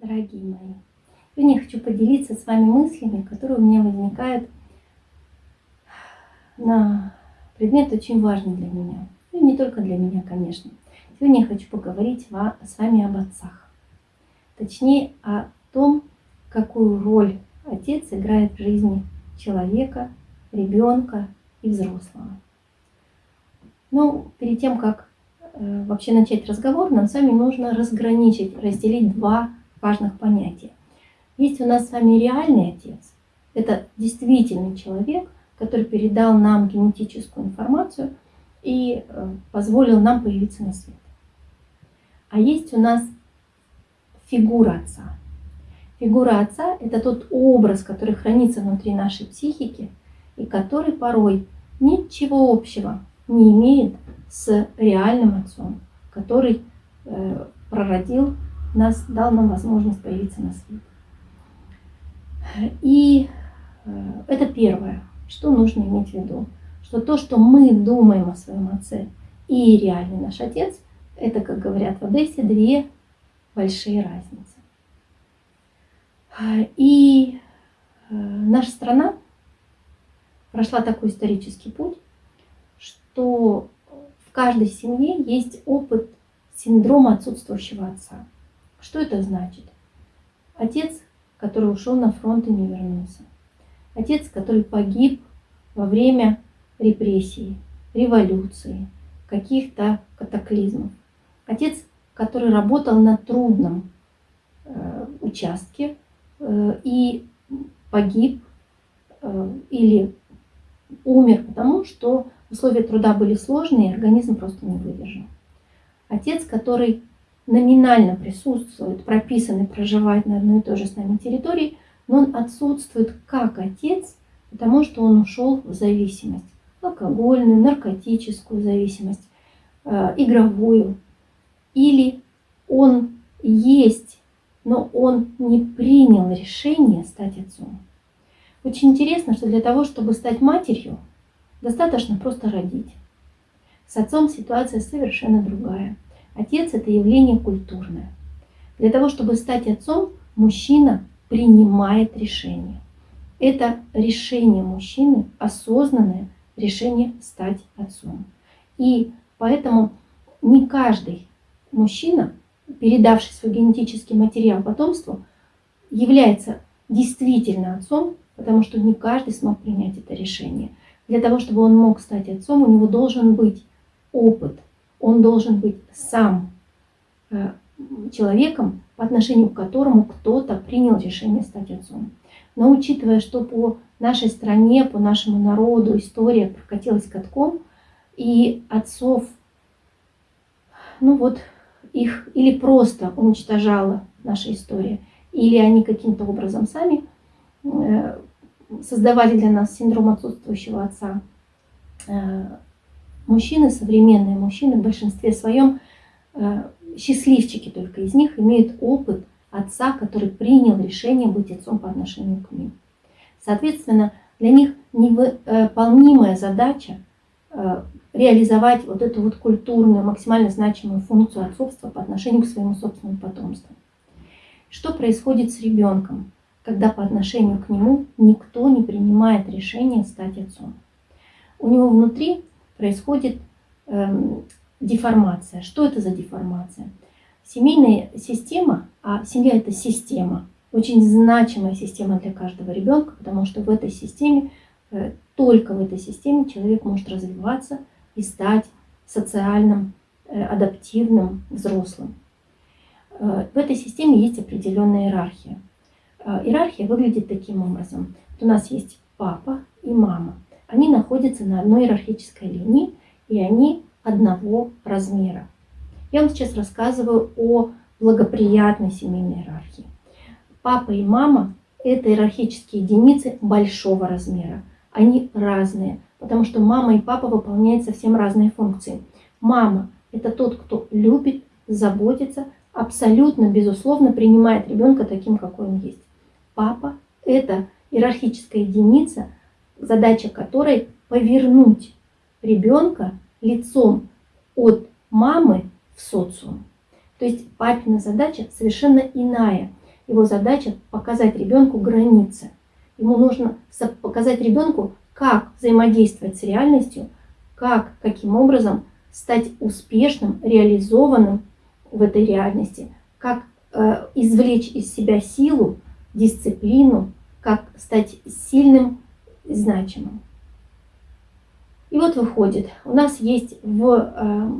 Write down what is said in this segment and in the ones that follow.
дорогие мои. Сегодня я хочу поделиться с вами мыслями, которые у меня возникают на предмет очень важный для меня. Ну не только для меня, конечно. Сегодня я хочу поговорить с вами об отцах. Точнее, о том, какую роль отец играет в жизни человека, ребенка и взрослого. Ну, перед тем, как э, вообще начать разговор, нам с вами нужно разграничить, разделить два важных понятия. Есть у нас с вами реальный отец. Это действительный человек, который передал нам генетическую информацию и э, позволил нам появиться на свет. А есть у нас фигура отца. Фигура отца – это тот образ, который хранится внутри нашей психики и который порой ничего общего не имеет с реальным отцом, который э, прородил нас, дал нам возможность появиться на свет. И э, это первое, что нужно иметь в виду, что то, что мы думаем о своем отце и реальный наш отец, это, как говорят в Одессе, две большие разницы. И э, наша страна прошла такой исторический путь, что в каждой семье есть опыт синдрома отсутствующего отца. Что это значит? Отец, который ушел на фронт и не вернулся. Отец, который погиб во время репрессий, революции, каких-то катаклизмов. Отец, который работал на трудном э, участке э, и погиб э, или умер, потому что условия труда были сложные, и организм просто не выдержал. Отец, который номинально присутствует, прописан и проживает на одной и той же с нами территории, но он отсутствует как отец, потому что он ушел в зависимость. Алкогольную, наркотическую зависимость, э, игровую. Или он есть, но он не принял решение стать отцом. Очень интересно, что для того, чтобы стать матерью, достаточно просто родить. С отцом ситуация совершенно другая. Отец – это явление культурное. Для того, чтобы стать отцом, мужчина принимает решение. Это решение мужчины, осознанное решение стать отцом. И поэтому не каждый мужчина, передавший свой генетический материал потомству, является действительно отцом, потому что не каждый смог принять это решение. Для того, чтобы он мог стать отцом, у него должен быть опыт – он должен быть сам э, человеком, по отношению к которому кто-то принял решение стать отцом. Но учитывая, что по нашей стране, по нашему народу история прокатилась катком, и отцов, ну вот, их или просто уничтожала наша история, или они каким-то образом сами э, создавали для нас синдром отсутствующего отца, э, Мужчины, современные мужчины в большинстве своем, э, счастливчики только из них, имеют опыт отца, который принял решение быть отцом по отношению к ним. Соответственно, для них невыполнимая задача э, реализовать вот эту вот культурную, максимально значимую функцию отцовства по отношению к своему собственному потомству. Что происходит с ребенком, когда по отношению к нему никто не принимает решение стать отцом? У него внутри происходит эм, деформация. Что это за деформация? Семейная система, а семья это система, очень значимая система для каждого ребенка, потому что в этой системе, э, только в этой системе человек может развиваться и стать социальным, э, адаптивным, взрослым. Э, в этой системе есть определенная иерархия. Э, иерархия выглядит таким образом. Вот у нас есть папа и мама они находятся на одной иерархической линии, и они одного размера. Я вам сейчас рассказываю о благоприятной семейной иерархии. Папа и мама – это иерархические единицы большого размера. Они разные, потому что мама и папа выполняют совсем разные функции. Мама – это тот, кто любит, заботится, абсолютно, безусловно, принимает ребенка таким, какой он есть. Папа – это иерархическая единица – задача которой повернуть ребенка лицом от мамы в социум. То есть папина задача совершенно иная. Его задача показать ребенку границы. Ему нужно показать ребенку, как взаимодействовать с реальностью, как, каким образом стать успешным, реализованным в этой реальности, как э, извлечь из себя силу, дисциплину, как стать сильным и значимым. И вот выходит, у нас есть в э,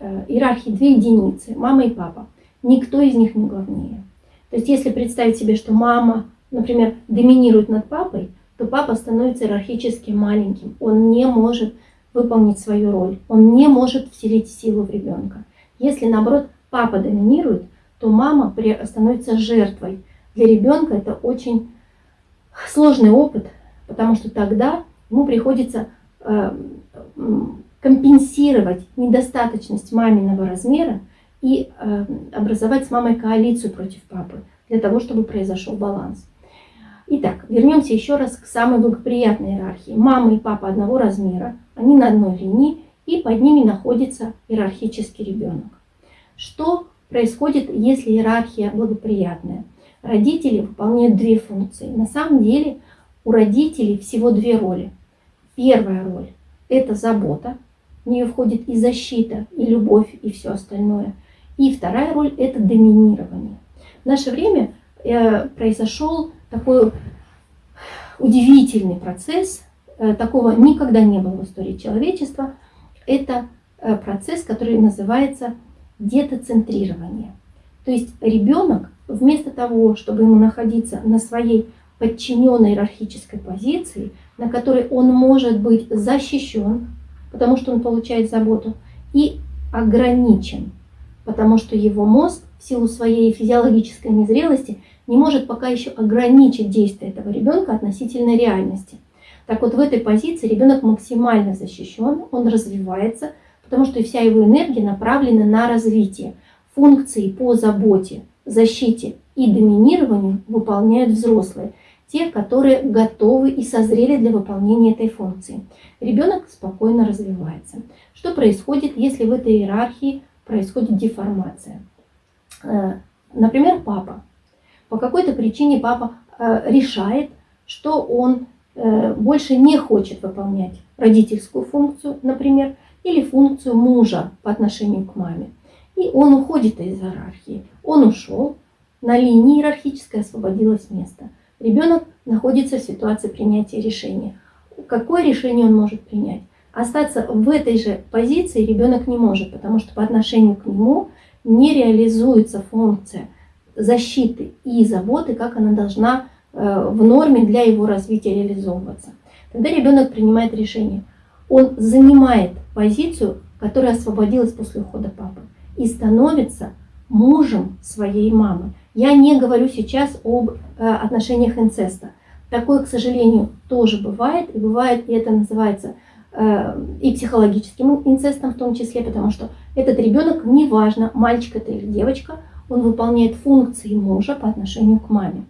э, иерархии две единицы, мама и папа. Никто из них не главнее. То есть если представить себе, что мама, например, доминирует над папой, то папа становится иерархически маленьким. Он не может выполнить свою роль, он не может вселить силу в ребенка. Если, наоборот, папа доминирует, то мама становится жертвой. Для ребенка это очень сложный опыт, потому что тогда ему приходится э, компенсировать недостаточность маминого размера и э, образовать с мамой коалицию против папы, для того, чтобы произошел баланс. Итак, вернемся еще раз к самой благоприятной иерархии. Мама и папа одного размера, они на одной линии, и под ними находится иерархический ребенок. Что происходит, если иерархия благоприятная? Родители выполняют две функции. На самом деле у родителей всего две роли. Первая роль – это забота, в нее входит и защита, и любовь, и все остальное. И вторая роль – это доминирование. В наше время э, произошел такой удивительный процесс, э, такого никогда не было в истории человечества. Это э, процесс, который называется детоцентрирование. То есть ребенок вместо того, чтобы ему находиться на своей подчиненной иерархической позиции, на которой он может быть защищен, потому что он получает заботу, и ограничен, потому что его мозг в силу своей физиологической незрелости не может пока еще ограничить действия этого ребенка относительно реальности. Так вот, в этой позиции ребенок максимально защищен, он развивается, потому что вся его энергия направлена на развитие. Функции по заботе, защите и доминированию выполняют взрослые, те, которые готовы и созрели для выполнения этой функции. Ребенок спокойно развивается. Что происходит, если в этой иерархии происходит деформация? Э, например, папа. По какой-то причине папа э, решает, что он э, больше не хочет выполнять родительскую функцию, например, или функцию мужа по отношению к маме. И он уходит из иерархии. Он ушел, на линии иерархической освободилось место. Ребенок находится в ситуации принятия решения. Какое решение он может принять? Остаться в этой же позиции ребенок не может, потому что по отношению к нему не реализуется функция защиты и заботы, как она должна э, в норме для его развития реализовываться. Тогда ребенок принимает решение. Он занимает позицию, которая освободилась после ухода папы, и становится мужем своей мамы. Я не говорю сейчас об э, отношениях инцеста. Такое, к сожалению, тоже бывает, и бывает, и это называется э, и психологическим инцестом в том числе, потому что этот ребенок, неважно, мальчик это или девочка, он выполняет функции мужа по отношению к маме.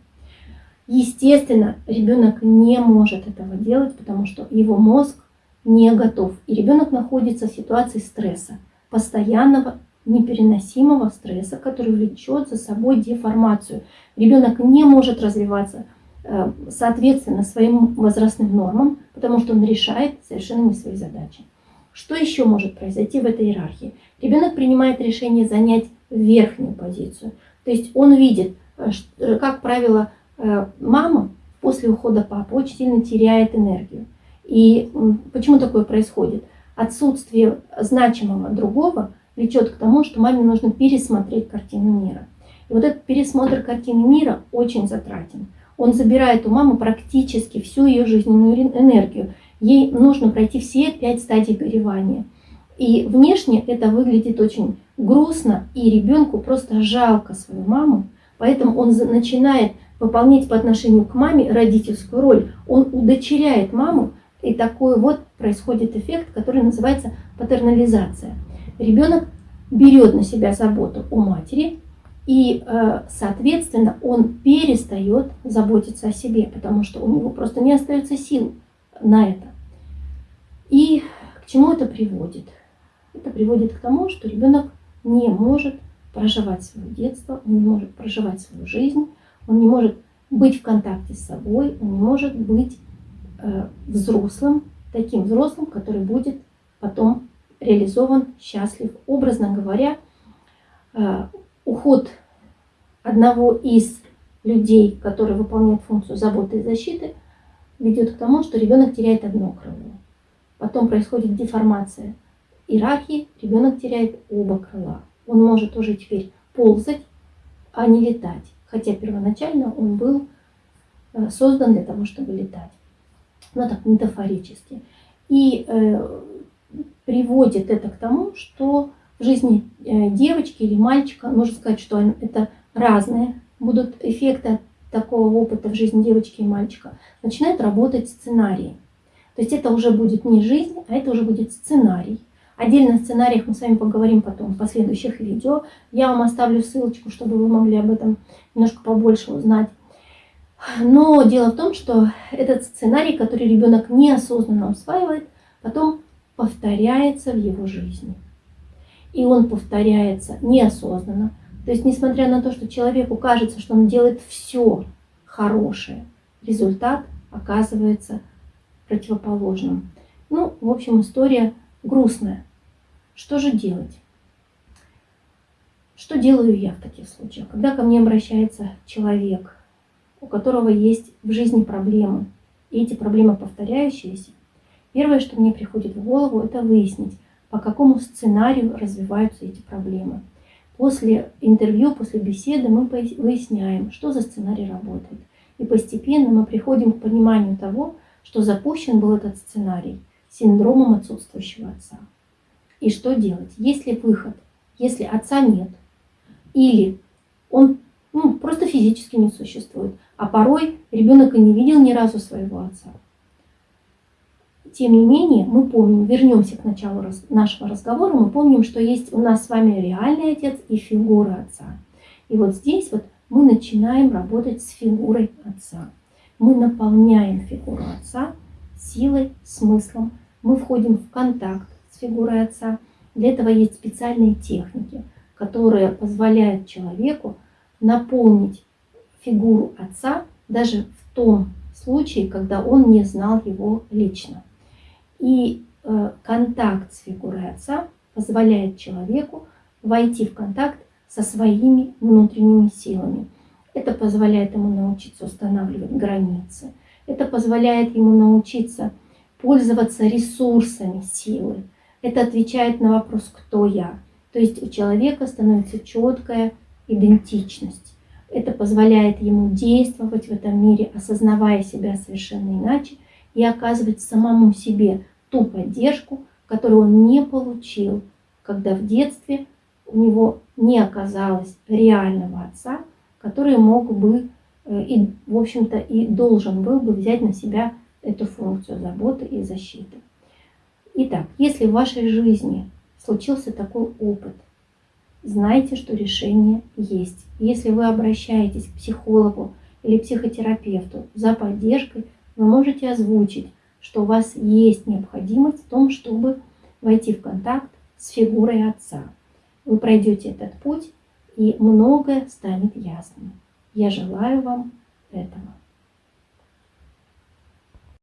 Естественно, ребенок не может этого делать, потому что его мозг не готов. И ребенок находится в ситуации стресса, постоянного непереносимого стресса, который влечет за собой деформацию. Ребенок не может развиваться э, соответственно своим возрастным нормам, потому что он решает совершенно не свои задачи. Что еще может произойти в этой иерархии? Ребенок принимает решение занять верхнюю позицию. То есть он видит, э, э, как правило, мама после ухода папы очень сильно теряет энергию. И почему такое происходит? Отсутствие значимого другого – влечет к тому, что маме нужно пересмотреть картину мира. И вот этот пересмотр картины мира очень затратен. Он забирает у мамы практически всю ее жизненную энергию. Ей нужно пройти все пять стадий горевания. И внешне это выглядит очень грустно, и ребенку просто жалко свою маму, поэтому он начинает выполнять по отношению к маме родительскую роль. Он удочеряет маму, и такой вот происходит эффект, который называется патернализация ребенок берет на себя заботу о матери, и, э, соответственно, он перестает заботиться о себе, потому что у него просто не остается сил на это. И к чему это приводит? Это приводит к тому, что ребенок не может проживать свое детство, он не может проживать свою жизнь, он не может быть в контакте с собой, он не может быть э, взрослым, таким взрослым, который будет потом реализован, счастлив. Образно говоря, э, уход одного из людей, который выполняет функцию заботы и защиты, ведет к тому, что ребенок теряет одно крыло. Потом происходит деформация иерархии, ребенок теряет оба крыла. Он может уже теперь ползать, а не летать. Хотя первоначально он был э, создан для того, чтобы летать. Ну так, метафорически. И э, приводит это к тому, что в жизни э, девочки или мальчика, можно сказать, что это разные будут эффекты такого опыта в жизни девочки и мальчика, начинает работать сценарий. То есть это уже будет не жизнь, а это уже будет сценарий. Отдельно о сценариях мы с вами поговорим потом в последующих видео. Я вам оставлю ссылочку, чтобы вы могли об этом немножко побольше узнать. Но дело в том, что этот сценарий, который ребенок неосознанно усваивает, потом повторяется в его жизни. И он повторяется неосознанно. То есть, несмотря на то, что человеку кажется, что он делает все хорошее, результат оказывается противоположным. Ну, в общем, история грустная. Что же делать? Что делаю я в таких случаях? Когда ко мне обращается человек, у которого есть в жизни проблемы, и эти проблемы повторяющиеся, первое, что мне приходит в голову, это выяснить, по какому сценарию развиваются эти проблемы. После интервью, после беседы мы выясняем, что за сценарий работает. И постепенно мы приходим к пониманию того, что запущен был этот сценарий синдромом отсутствующего отца. И что делать? Есть ли выход? Если отца нет, или он ну, просто физически не существует, а порой ребенок и не видел ни разу своего отца. Тем не менее, мы помним, вернемся к началу нашего разговора, мы помним, что есть у нас с вами реальный отец и фигура отца. И вот здесь вот мы начинаем работать с фигурой отца. Мы наполняем фигуру отца силой, смыслом. Мы входим в контакт с фигурой отца. Для этого есть специальные техники, которые позволяют человеку наполнить фигуру отца даже в том случае, когда он не знал его лично. И э, контакт с фигурой отца позволяет человеку войти в контакт со своими внутренними силами. Это позволяет ему научиться устанавливать границы. Это позволяет ему научиться пользоваться ресурсами силы. Это отвечает на вопрос «Кто я?». То есть у человека становится четкая идентичность. Это позволяет ему действовать в этом мире, осознавая себя совершенно иначе и оказывать самому себе ту поддержку, которую он не получил, когда в детстве у него не оказалось реального отца, который мог бы э, и, в общем-то, и должен был бы взять на себя эту функцию заботы и защиты. Итак, если в вашей жизни случился такой опыт, знайте, что решение есть. Если вы обращаетесь к психологу или психотерапевту за поддержкой, вы можете озвучить, что у вас есть необходимость в том, чтобы войти в контакт с фигурой отца. Вы пройдете этот путь, и многое станет ясным. Я желаю вам этого.